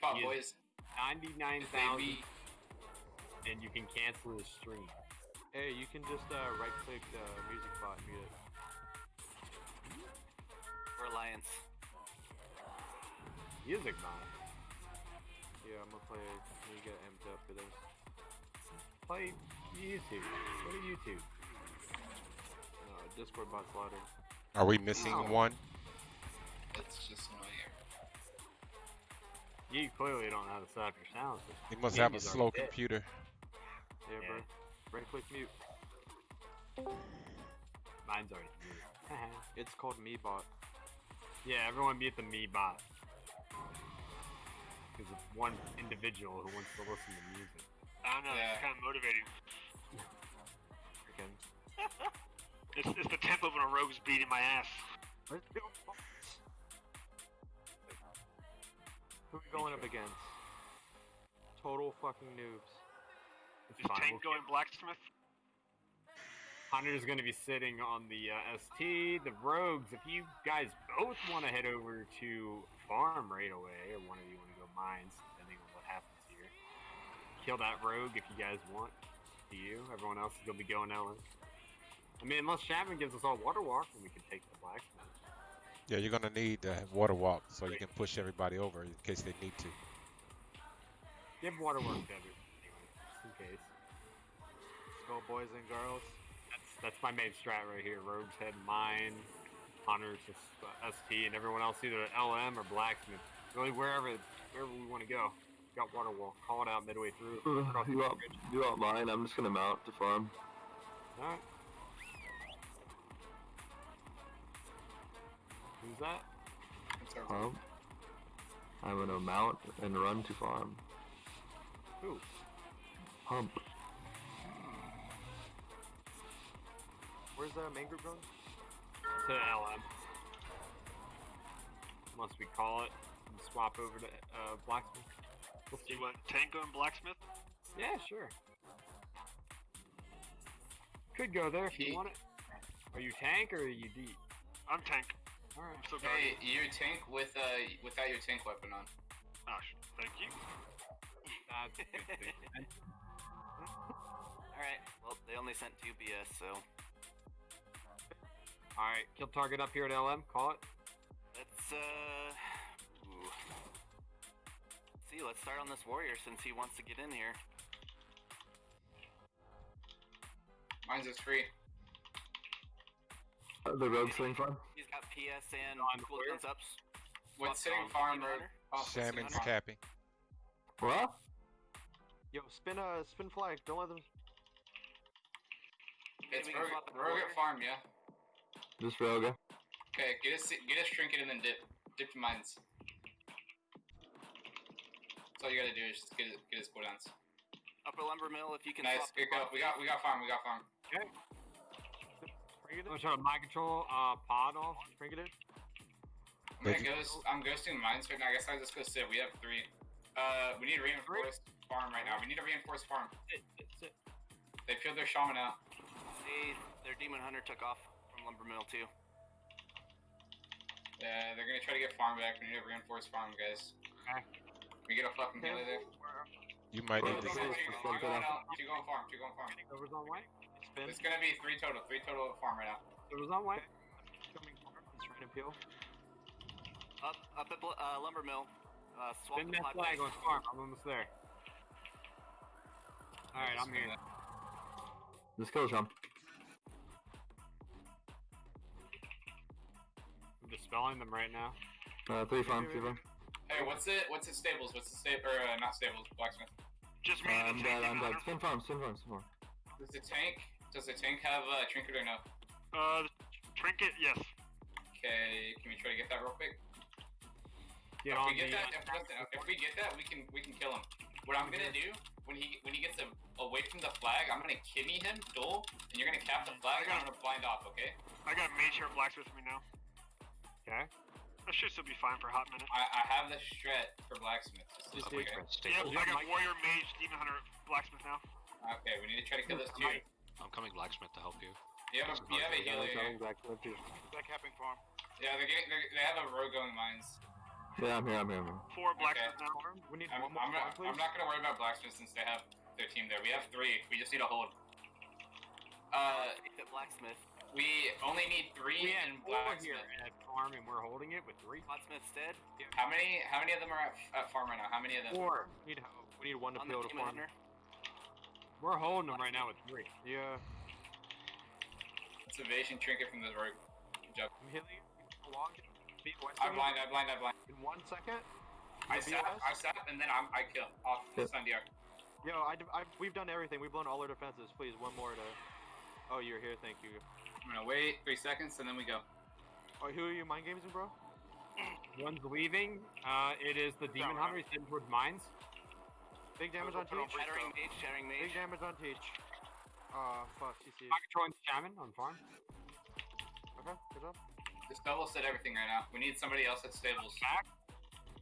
bot, Yes. boys. Ninety-nine If they thousand, beat, and you can cancel the stream. Hey, you can just uh, right click the music bot and mute it. For Alliance. Music bot. Yeah, I'm gonna play when you get amped up for this. Play YouTube. Go to YouTube. Uh, Discord bot's louder. Are we missing Wow. one? it's just annoying. You clearly don't know how to set up your sound system. He must have a slow dead. computer. Yeah, Yeah. bro. Right click mute. Mine's already muted. It's called me bot. yeah, everyone mute the me bot. Because it's one individual who wants to listen to music. I don't know. Yeah. It's kind of motivating. Freaking. It's, it's the template when a rogue's beating my ass. Who are we going up against? Total fucking noobs. It's Is fine. Tank we'll going blacksmith? Hunter's gonna be sitting on the uh, ST. The rogues, if you guys both want to head over to farm right away, or one of you want to go mines, depending on what happens here, kill that rogue if you guys want. To you, everyone else is gonna be going LM. I mean, unless Chapman gives us all water walk, then we can take the blacksmith. Yeah, you're gonna need the water walk so you can push everybody over in case they need to. Give water walk to everyone anyway, in case. Let's go, boys and girls. That's that's my main strat right here. Rogues head mine, Hunter's just uh, ST, and everyone else either LM or blacksmith. Really wherever wherever we want to go. Got water walk. Call it out midway through. Uh, Across you want you want mine? I'm just gonna mount to farm. Alright. Who's that? It's Pump. I'm gonna mount and run to farm. Who? Pump. Where's the main group going? To LM. Unless we call it and swap over to uh, blacksmith. We'll see. You want Tank going blacksmith? Yeah, sure. Could go there if you want it. Are you tank or are you deep? I'm Tank. Alright. I'm so Hey, guardian. you tank with uh without your tank weapon on. Oh, thank you. That's good thing. Alright, well, they only sent two BS, so Alright, kill target up here at LM. Call it. let's, uh. Ooh. See, let's start on this warrior since he wants to get in here. Mine's is free. Uh, the rogue sling farm. He's got PS and On cool warrior? guns ups. What's sitting on farm Team road? Hunter. What's sitting Salmon's capping. What? Yo, spin uh, spin flag. Don't let them. It's we rogue, the rogue warrior. at farm, yeah. Just rogue. Okay, get us get us trinket and then dip. Dip to mines. That's all you gotta do is just get his, get his cooldowns. Upper lumber mill, if you can Nice, swap the good go. bot We got we got farm, we got farm. Bring it I'm gonna try to mind control uh, pod off. Bring it in. I'm gonna ghost I'm ghosting mines right now. I guess I'll just go sit. We have three. Uh we need to reinforce farm right now. We need to reinforce farm. Sit, sit, sit. They peeled their shaman out. See, their demon hunter took off from lumber mill too. Yeah, they're gonna try to get farm back. We need to reinforced farm, guys. Okay. We get a fucking healer there. You might Well, need Two to. going, this two is going, something going else. out. Two going farm. Two going farm. Silver's on white. Spin. It's gonna be three total. Three total farm right now. Silver's on white. Coming forward. He's trying to peel. Up, up at uh, lumber mill. Uh, swap Spin the that flag base. on farm. I'm almost there. Alright, I'm here. Just kill Sean. I'm dispelling them right now. Uh, three farm, three farm. Hey, what's it? What's it? Stables? What's the stable? Or uh, not stables? Blacksmith. Just Uh, me and I'm the dead, I'm demon dead. Spin farm, spin farm, spin farm. Does the tank? Does the tank have a uh, trinket or no? Uh, trinket, yes. Okay, can we try to get that real quick? Get if we get the. that, if, listen, if we get that, we can we can kill him. What I'm gonna do when he when he gets a, away from the flag, I'm gonna kidney him, duel, and you're gonna cap the flag, and I'm gonna blind off. Okay? I got mage hair blacksmith with me now. Okay. That should still be fine for a hot minute. I, I have the strat for blacksmith. Just, Just okay. Yep, I got warrior, mage, demon hunter, blacksmith now. okay, we need to try to kill this too. I'm coming blacksmith to help you. You have a, you have a healer here. Back to the That capping farm. Yeah, they're getting, they're, they have a rogue going mines. Yeah, I'm here. I'm here. I'm here. Four blacksmith now. We need I'm, one more I'm, farm, not. I'm not gonna worry about blacksmith since they have their team there. We have three. We just need a hold. Uh, Hit blacksmith. we only need three We in had four here blacksmith. at farm, and we're holding it with three. Blacksmith's dead. How many? How many of them are at, at farm right now? How many of them? Four. We need. We need one to On the peel farm. hunter. We're holding them right now with three. Yeah, It's evasion trinket from the rogue. Good job. I'm healing you. Along. I second. blind. I blind. I blind. In one second. I You'll sap. I sap, and then I'm, I kill off Okay. Sandiar. Yo, I, I, we've done everything. We've blown all our defenses. Please, one more to. Oh, you're here. Thank you. I'm gonna wait three seconds, and then we go. Oh, who are you mind gaming, bro? One's leaving. Uh, it is the demon Down, hunter. He's heading towards mines. Big damage on Teach. break. Shattering mage. Shattering Big damage on Teach. Ah, fuck. CC. I'm controlling shaman on farm. Okay, good job. Just double set everything right now. We need somebody else at stables. Back.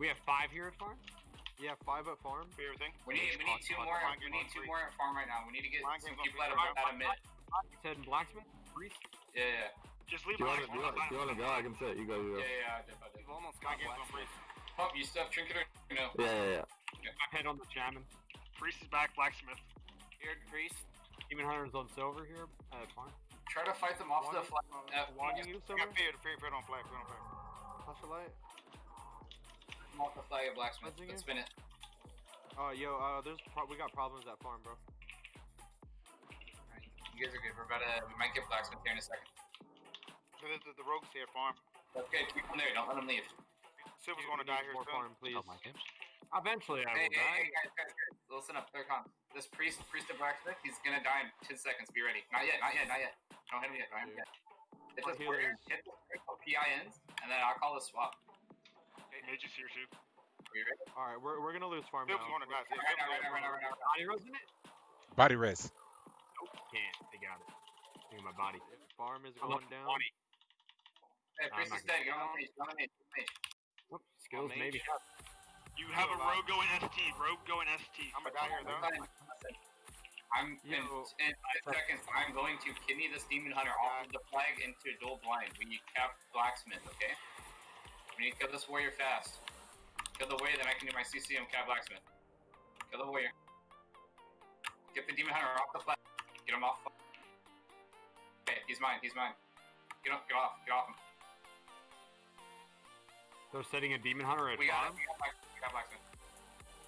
We have five here at farm. Yeah, five at farm. Be everything. We need. We need two more. Mind We need on two three. more at farm right now. We need to get Mind some people at a, three. at mid. He's heading blacksmith. Priest. Yeah, yeah, Just leave Do you want to? You want? Do you want to go? I can sit. You go. You yeah, go. yeah. yeah, I did, I did. We've almost got game's on blacksmith. freeze. You still have trinket or no? Yeah, yeah, yeah. I'm head on the shaman. Priest is back. Blacksmith. Beard priest. Demon hunter's on silver here at farm. Try to fight them off the flag. Uh, Logging you, Silver? fear. Fear. Fear. Don't flag. Fear. Don't flag. Flash a light. them off the flag of blacksmith. Cleansing Let's you? spin it. Oh, yo, uh, there's pro- we got problems at farm, bro. Alright, You guys are good. We're about to. We might get blacksmith here in a second. The, the, the rogues here farm. Okay, keep them there. Don't let them leave. Silver's going to die here More soon. farm, please. Tell my games. Eventually, I Hey, will hey, die. hey, guys, guys, guys. Listen up. Third con. This priest, priest of blacksmith, he's gonna die in 10 seconds. Be ready. Not yet. Not yet. Not yet. Don't hit him yet. Don't hit him yet. Hit Our this warrior. Hit this critical PI ends, and then I'll call the swap. Mage is here too. Are you ready? All right, we're, we're gonna lose farm now. going to die. Right now, right now, right now, right now. Body rose it? Body res. Nope, can't. They got it. Look at my body. Farm is going up down. 20. Hey, priest is dead. Get on the mage. Get on the mage. Get on the mage. Skills mage. maybe. You have a rogue going ST. Rogue going ST. I'm gonna here though. Listen, listen. I'm in, Yo. in five seconds. I'm going to kidney this demon hunter off of the flag into a dual blind. We need cap blacksmith, okay? We need to kill this warrior fast. Kill the warrior, then I can do my CCM cap blacksmith. Kill the warrior. Get the demon hunter off the flag. Get him off. Okay, he's mine. He's mine. Get off. Get off. Get off him. They're setting a demon hunter at We got farm. We got blacksmith. We got blacksmith.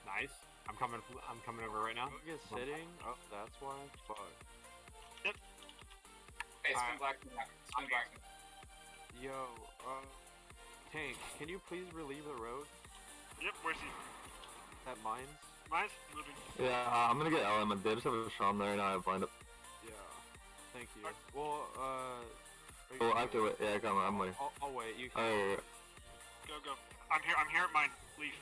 Nice. I'm coming. I'm coming over right now. Rogue is sitting. Oh, that's why. Fuck. Hey, spin Alright. blacksmith. now. Spin blacksmith. Yo, uh, Tank, can you please relieve the road Yep. Where's he? at mines? Mine's moving. Yeah, uh, I'm gonna get LM. They just have a Sham there, and I have blind up. Yeah. Thank you. Well, uh. are you Oh, gonna- wait. Yeah, come on. I'm waiting. I'll, I'll wait. You Oh, can. yeah, yeah, Go go. I'm here. I'm here at mine. Leave.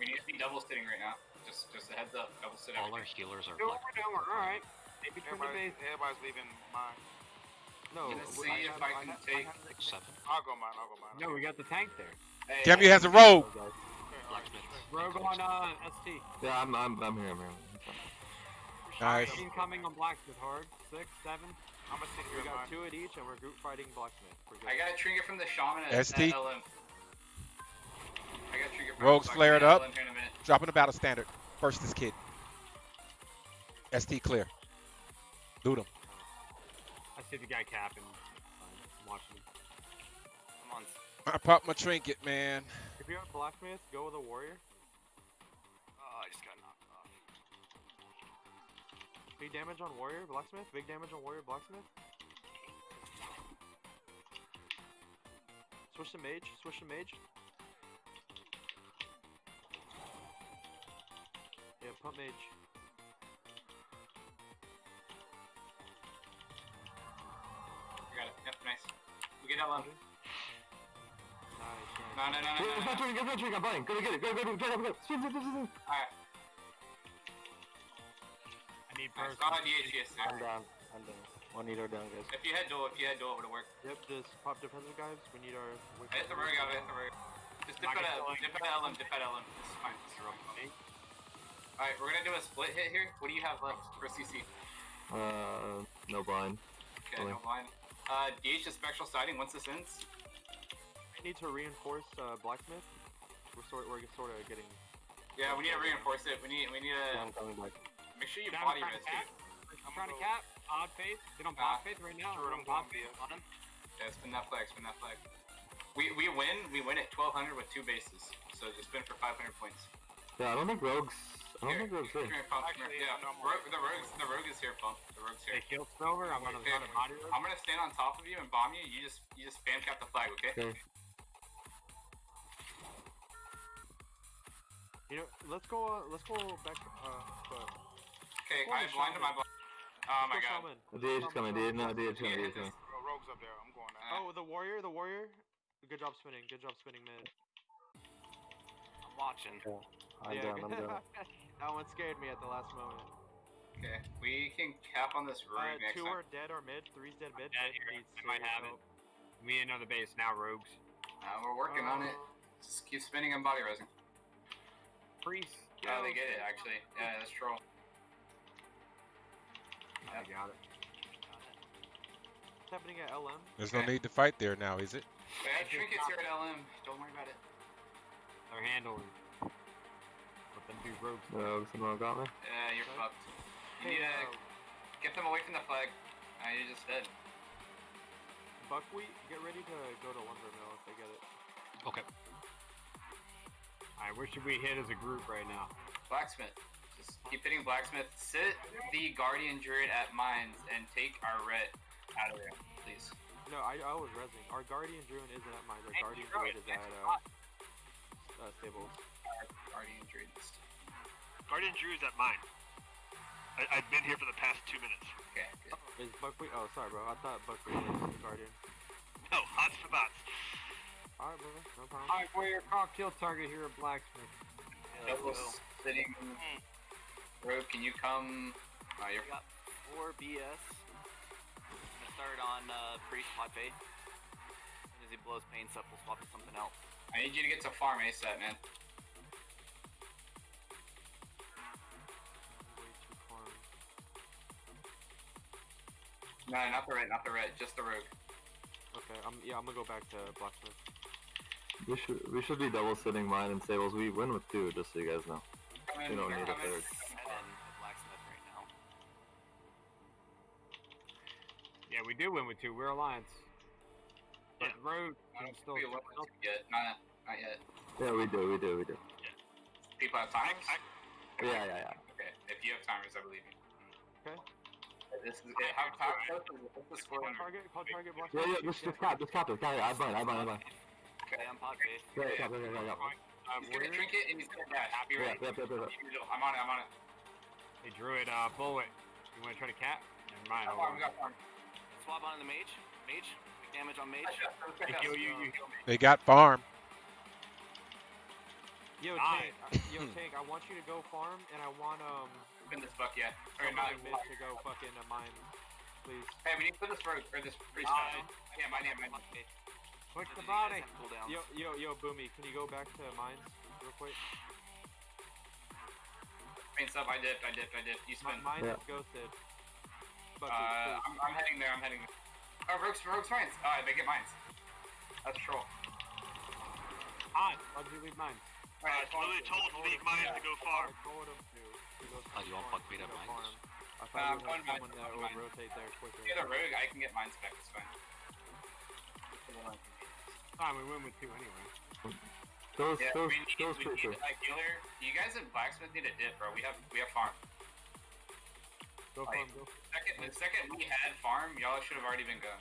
We need to be double sitting right now. Just, just a heads up. Double sit All everything. our healers are Go black. over, over. All right. Maybe turn the Everybody, everybody's leaving mine. No, Gonna w- see if have- I can have- take- have- Like seven. I'll go mine. I'll go mine. No, we got the tank there. Hey, Gemu has a rogue. yeah. Okay, Rogue on uh, ST. Yeah, I'm, I'm, I'm here. I'm here. Nice. Incoming on blacksmith hard. Six, seven. I'm gonna sit here We got mine. two at each, and we're group fighting blacksmith. I got a trigger from the shaman at, ST. at LM. I got a trigger from Rogues so I can flared get up. LM in. Dropping the battle standard. First is kid. ST clear. Loot him. I see the guy capping. I'm watching him. Come on. I popped my trinket, man. If you're a blacksmith, go with a warrior. Big damage on warrior, blacksmith. Big damage on warrior, blacksmith. Switch to mage. Switch to mage. Yeah, pump mage. We got it. Yep, nice. We get LM. Nice, nice. No, no, no, no, Get no, my no. trigger, get my trigger, I'm blind. Go, get it. Go, go, go, go, go, go. Spin, spin, spin, spin. Alright. I need Nice. person. Not on DHS. I'm down. I'm down. One eater down, guys. If you had duel, if you had duel, it would have worked. Yep, just pop defensive guys. We need our. I hit the rogue out, I hit the rogue. Just dip Not out, gonna dip out LM, dip out LM. This is fine. This is fine. Alright, we're gonna do a split hit here. What do you have left for CC? Uh, no blind. Okay, no blind. Uh, DH is spectral sighting once this ends. I need to reinforce uh, blacksmith. We're sort we're sort of getting. Yeah, we need to reinforce it. We need we need Yeah, to I'm coming back. Make sure you Down body trying res to I'm trying to cap. Odd faith. Get on Ah. pod faith right now. Sure, We're I'm on pod going faith. On him. Yeah, spin that flag. Spin that flag. We we win. We win at 1200 with two bases. So just spin for 500 points. Yeah, I don't think rogues. I don't Here, think rogues come here, Pump, Actually. Yeah, no, no, Ro- the rogues, the rogue is here, Pump. The rogue's here. They killed Silver. I'm gonna Okay, run a body rogue. I'm gonna stand on top of you and bomb you. You just you just spam cap the flag, okay? Okay. You know, let's go. Uh, let's go back. Uh, but Okay, Holy I blinded my blind. Oh my let's go god. shaman. The DH is coming. DH, no, DH is coming. Yeah, DH is coming. Rogue's up there. I'm going now. Oh, the warrior, the warrior. Good job spinning. Good job spinning mid. I'm watching. I'm down. I'm down. that one scared me at the last moment. Okay, we can cap on this rogue Uh, next two time. are dead or mid. Three's dead mid. dead mid here. needs I might serious have it. help. We need another base now, rogues. Uh, we're working on it. Uh, Just keep spinning and body resing. Priest. Yeah, they get it actually. Yeah, that's troll. I got it. What's happening at LM? There's no need to fight there now, is it? We have trinkets here at LM. Don't worry about it. They're handling. Let them do rogues. Rogues and rogue got me. Yeah, you're Okay. fucked. You Hey, need uh, to get them away from the flag. Uh, you're just dead. buckwheat, get ready to go to lumber mill if they get it. Okay. Alright, where should we hit as a group right now? Blacksmith. Just keep hitting blacksmith. Sit the guardian druid at mines and take our ret out of there, please. No, I, I was resing. Our guardian druid isn't at mine. Our Hey, guardian druid, druid is at next uh, spot. uh, stables. Guardian druid. Guardian Drew's at mine. I, I've been here for the past two minutes. Okay, good. Is buckwheat? Oh, sorry, bro. I thought buckwheat was the guardian. No, hots for bots. All right, bro. No problem. Alright, warrior, call kill target here at Blacksmith. Yeah, let's Double go. Rogue, can you come? Oh, you're We got four BS. Gonna start on uh, Priest Pod Faith. As soon as he blows paints up, we'll swap to something else. I need you to get to farm ASAP, man. Way too far. No, not the red, not the red, just the rogue. Okay, I'm yeah. I'm gonna go back to blacksmith. We should we should be double sitting mine and stables. We win with two, just so you guys know. Come in, We don't need a in. third. Do win with two. We're alliance. But Yeah. rogue I can don't still. think we won with two yet. Not, not yet. Yeah, we do. We do. We do. People have timers? I- Yeah, yeah, yeah. Okay, if you have timers, I believe you. Okay. This is it. How, how close is it? What's the score Call target. Call target. Yeah, yeah. Just just cap. Just cap it. Cap it. I bind. I bind. I bind. Okay. Okay, I'm Pod Faith. Yeah, cap. Yeah, yeah, yeah. Uh, He's gonna drink it and he's gonna dash. Be Yeah, ready. yeah, yeah, yeah, yeah. I'm on it, I'm on it. Hey, druid, uh, bullet. You want to try to cap? Never mind. Got I'll farm, go. we got farm. Swap on the mage. Mage. Big damage on mage. They kill you. You heal me. They got farm. Yo, Nice. tank. Yo, tank. I want you to go farm, and I want um Spin this buck, yeah. Or not. somebody mid to go fucking uh, mine, please. Hey, we need to put this rogue, or this priest. Mine. Yeah, mine, yeah, mine. Pod Faith. Push the body. Yo, yo, yo, Boomy, can you go back to mines real quick? Paints up, I dipped, I dipped, I dipped. You My, spin. mine Yeah. is ghosted. Bucket, Uh. I'm, I'm heading there, I'm heading there. Oh, rogue's, rogue's mines. Alright, they get mines. That's troll. Hot. Why'd you leave mine? Uh, it's literally told to leave mine to go far. I told him to. to go Oh, you want farm, buckwheat to at mines? farm. I Uh, thought I'm you would have someone that I'm would going rotate there quicker. If you're the rogue, I can get mines back, it's fine. Fine, we win with two anyway. Those Yeah, those we need, those we need a healer. You guys in Blacksmith need a dip, bro. We have, we have farm. Go Like- farm. Go. Second, the second we had farm, y'all should have already been gone.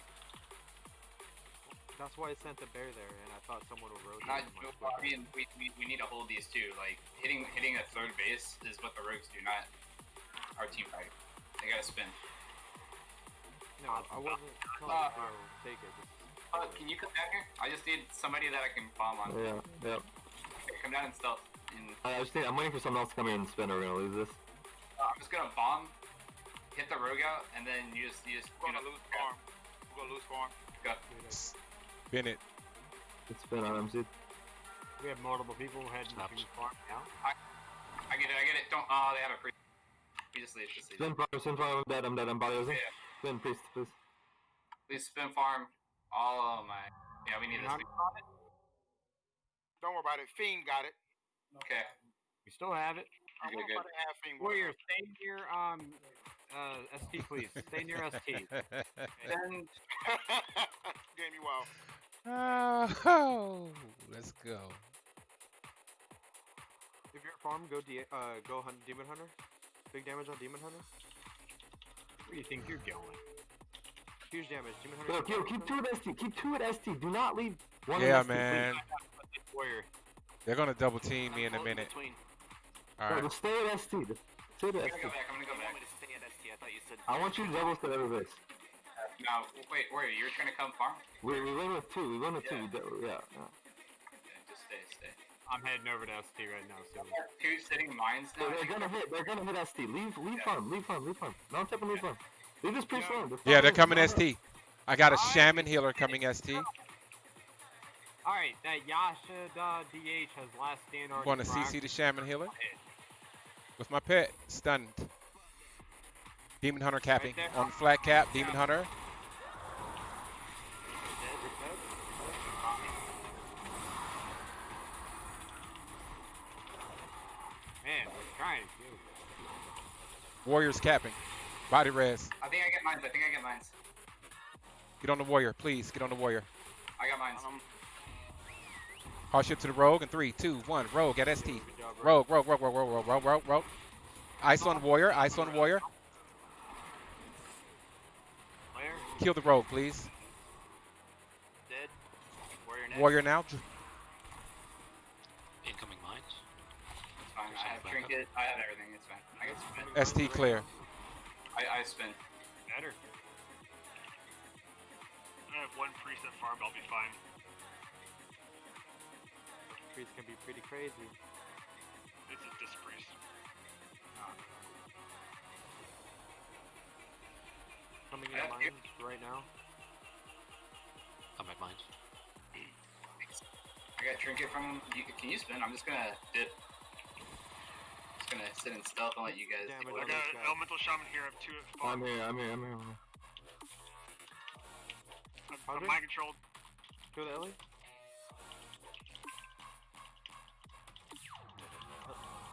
That's why I sent the bear there, and I thought someone would rotate. Not, him I mean, we, we, we need to hold these too. Like hitting hitting a third base is what the rogues do, not our team fight. They gotta spin. No, I wasn't telling Uh, you to go take it. Just, Uh, can you come down here? I just need somebody that I can bomb on. Yeah, yeah. Okay, come down and stealth. And I I just think I'm waiting for someone else to come in and spin, or we're gonna lose this. uh, I'm just gonna bomb, hit the rogue out, and then you just you just We're gonna know, lose farm. We're gonna lose farm. Go. Spin it. It's spin on MC. We have multiple people heading Snaps. to farm now. I get it. I get it. Don't. Oh, they have a pre. We just leave. Just leave. Spin farm, spin farm. I'm dead. I'm dead. I'm body Yeah. Spin, priest, please. Please spin farm. All of my. Yeah, we need this. I'm on it. Don't worry about it. Fiend got it. Okay. We still have it. I Okay, wonder good. if I have Fiend. Warrior, stay near um uh ST please. Stay near ST. Then Game you well. oh, let's go. If you're at farm, go D- uh go hunt demon hunter. Big damage on demon hunter. Where do you think you're going? Huge damage. Demon hunter. Yo, yo, keep two at ST. Keep two at ST. Do not leave one Yeah, at ST, please. man. Warrior. They're gonna double team me in a minute. Between. All No, stay at ST. Stay at I'm gonna ST. go back. I'm gonna go want back. me to stay at ST? I thought you said. I want you to double stay every base. No, wait, Warrior, you're trying to come farm? We, we win with two. We win with two. We do, yeah, yeah. Okay, just stay, stay. I'm heading over to ST right now, so Two sitting mines now. They're, they're gonna hit. They're gonna hit ST. Leave, leave farm. Leave farm. Leave farm. Don't tap and leave farm. Leave this priest alone. Just Yeah, farm they're coming farm. ST. I got a shaman healer coming ST. Alright, that Yasha uh, DH has last stand I'm going to CC the shaman healer with my pet stunned. Demon hunter capping there. on flat cap. Demon hunter. Man, we're trying to do. Warriors capping. Body res. I think I get mines. I think I get mines. Get on the warrior, please. Get on the warrior. I got mines. Um, Hard ship to the rogue in three, two, one. Rogue at ST. Job. Rogue, rogue, rogue, rogue, rogue, rogue, rogue, rogue, rogue. Ice on warrior. Ice on warrior. Kill the rogue, please. dead. Warrior next. Warrior now. Incoming mines. It's fine. I have Back trinket. I have everything. It's fine. I can spin. ST clear. I, I spin. Better. I have one priest at farm. I'll be fine. Priest can be pretty crazy. Coming in Yeah, on you- mines right now. I'm at mines. I got trinket from. You, can you spin? I'm just gonna dip. Just gonna sit in stealth and let you guys. Damn do it, I got an elemental shaman here. I have two at I'm farm. here. I'm here. I'm here. I'm here. I'm, I'm Andre? mind controlled. Kill the Ellie.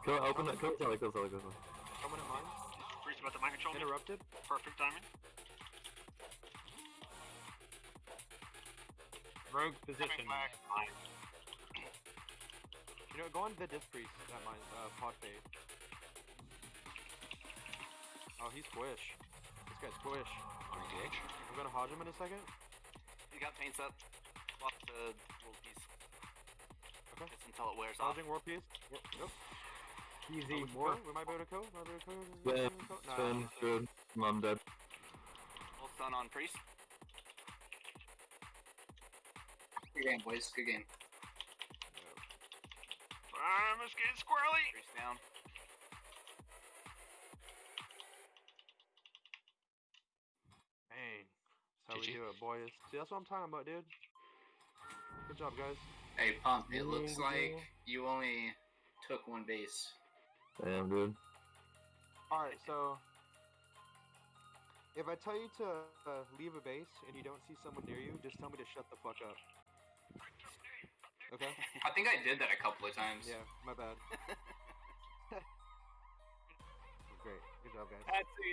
Kill, open it. Kill Sally. Kill Sally. Kill Sally. Coming in mines. Priest about to mind control. Interrupted. Perfect timing. Rogue position. Mine. You know, go on the disc priest. That mines. Uh, pod fade. Oh, he's squish. This guy's squish. I'm engaged. I'm gonna hodge him in a second. He got paints up. Swap the little piece. Okay. Just until it wears off. Hodging war piece. Yep. Yep. Easy. Oh, More. we might be able to co. Might be able to co. Yeah, Might be able. Nah, Spin. nah, nah. Good. I'm dead. Full stun on priest. Good game, boys. Good game. I'm just getting squirrely. Priest down. Dang. That's how we GG. do it, boys. See, that's what I'm talking about, dude. Good job, guys. Hey, Pump. It looks like you only took one base. Damn, dude. Alright, so. If I tell you to uh, leave a base and you don't see someone near you, just tell me to shut the fuck up. Okay? I think I did that a couple of times. Yeah, my bad. Great. Good job, guys. That's it.